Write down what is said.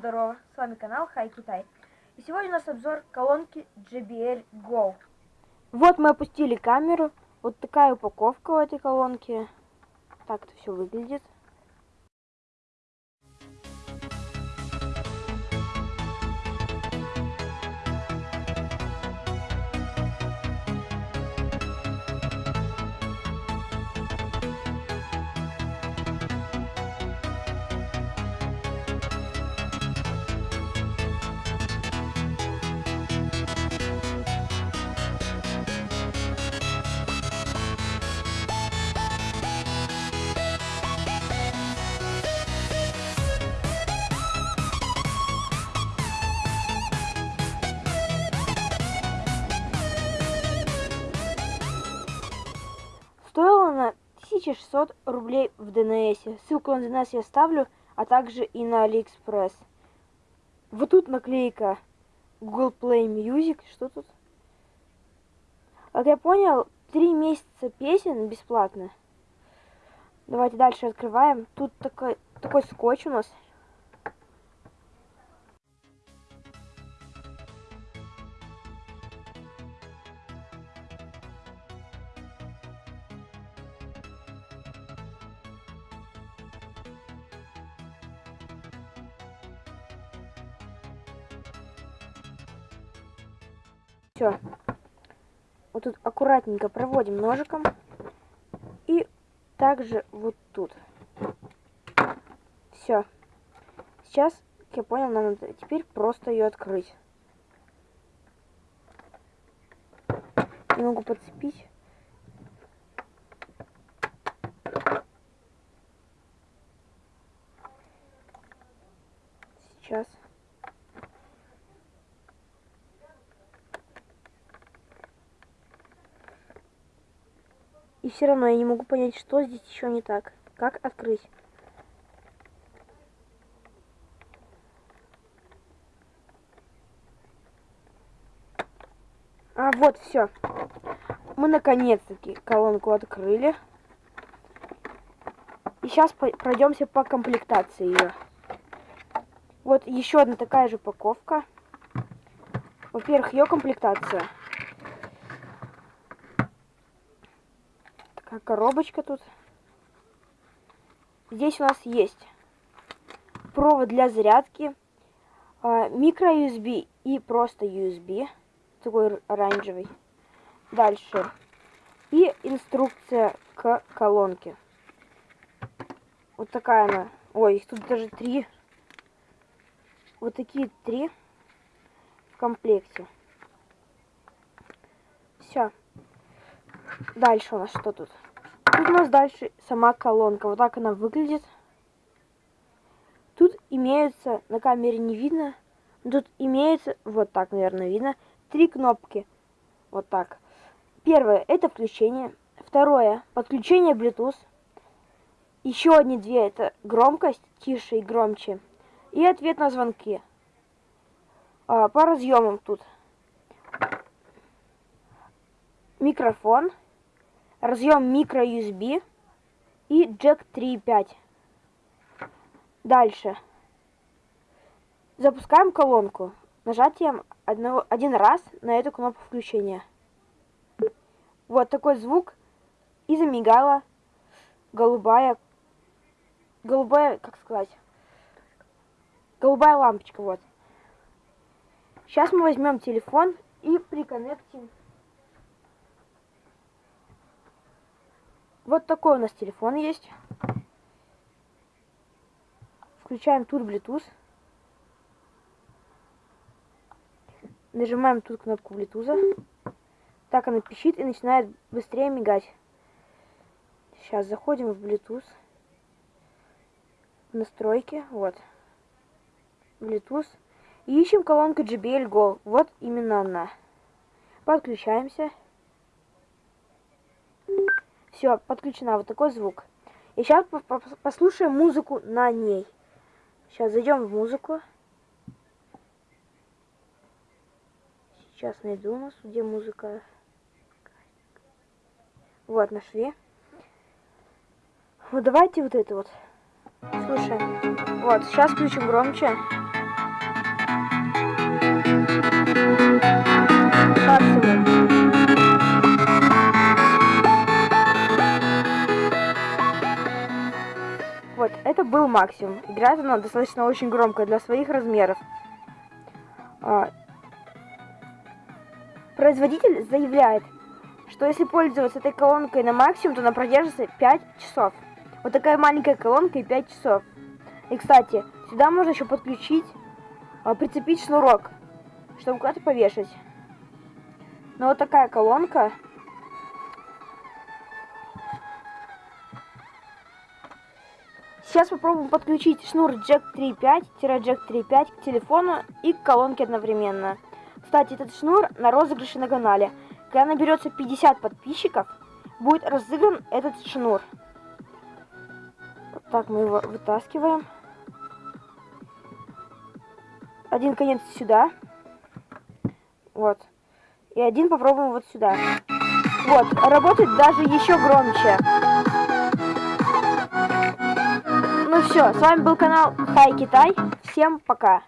здорово, с вами канал Хай Китай. И сегодня у нас обзор колонки JBL Go. Вот мы опустили камеру, вот такая упаковка у этой колонки. Так это все выглядит. 1600 рублей в ДНС. Ссылку на ДНС я ставлю, а также и на Алиэкспресс. Вот тут наклейка Google Play Music. Что тут? Как я понял, три месяца песен бесплатно. Давайте дальше открываем. Тут такой, такой скотч у нас. Все. Вот тут аккуратненько проводим ножиком. И также вот тут. Все. Сейчас, как я понял, нам надо теперь просто ее открыть. Не могу подцепить. Сейчас. Все равно я не могу понять, что здесь еще не так. Как открыть? А, вот, все. Мы наконец-таки колонку открыли. И сейчас пройдемся по комплектации ее. Вот еще одна такая же упаковка. Во-первых, ее комплектация. Такая коробочка тут. Здесь у нас есть провод для зарядки, а, микро USB и просто USB, такой оранжевый. Дальше. И инструкция к колонке. Вот такая она. Ой, тут даже три. Вот такие три в комплекте. Все. Дальше у нас что тут? Тут у нас дальше сама колонка. Вот так она выглядит. Тут имеются, на камере не видно, тут имеется, вот так, наверное, видно, три кнопки. Вот так. Первое, это включение. Второе, подключение Bluetooth. Еще одни две, это громкость, тише и громче. И ответ на звонки. А, по разъемам тут. Микрофон разъем микро USB и джек 3.5. Дальше. Запускаем колонку нажатием одного, один раз на эту кнопку включения. Вот такой звук. И замигала голубая, голубая, как сказать, голубая лампочка, вот. Сейчас мы возьмем телефон и приконнектим Вот такой у нас телефон есть. Включаем тут Bluetooth. Нажимаем тут кнопку Bluetooth. Так она пищит и начинает быстрее мигать. Сейчас заходим в Bluetooth. В настройки. Вот. Bluetooth. И ищем колонку JBL Go. Вот именно она. Подключаемся. Все, подключена вот такой звук. И сейчас послушаем музыку на ней. Сейчас зайдем в музыку. Сейчас найду у нас, где музыка. Вот, нашли. Вот давайте вот это вот. Слушаем. Вот, сейчас включим громче. Максимум. Играет она достаточно очень громко для своих размеров. А, производитель заявляет, что если пользоваться этой колонкой на максимум, то она продержится 5 часов. Вот такая маленькая колонка и 5 часов. И, кстати, сюда можно еще подключить, а, прицепить шнурок, чтобы куда-то повешать. Но вот такая колонка. Сейчас попробуем подключить шнур Jack 3.5-Jack 3.5 к телефону и к колонке одновременно. Кстати, этот шнур на розыгрыше на канале. Когда наберется 50 подписчиков, будет разыгран этот шнур. Вот так мы его вытаскиваем. Один конец сюда. Вот. И один попробуем вот сюда. Вот, работает даже еще громче. Ну все, с вами был канал Хай Китай. Всем пока.